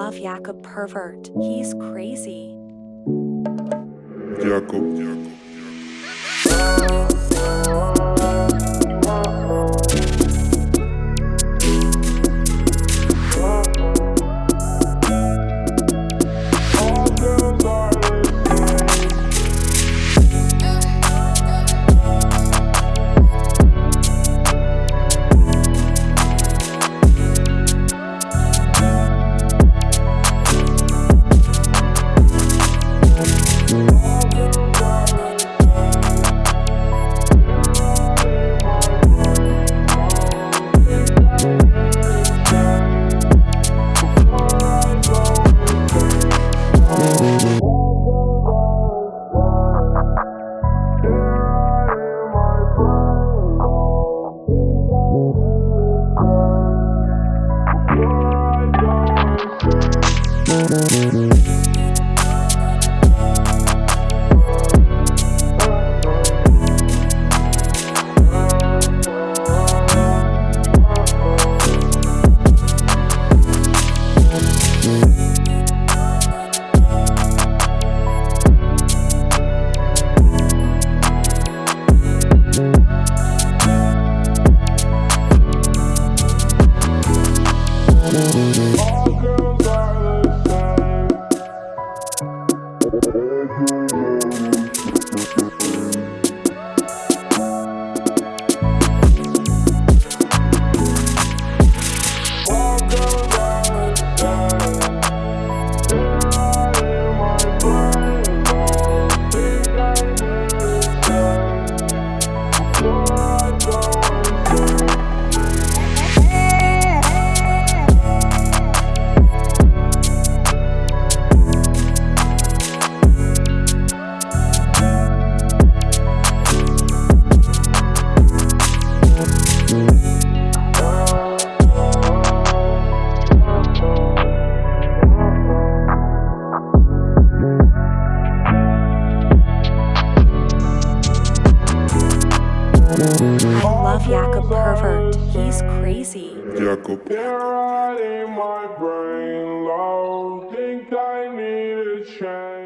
love Jakob pervert. He's crazy. I love Jakob pervert. He's crazy. Jakob. You're in my brain, love. Think I need a change.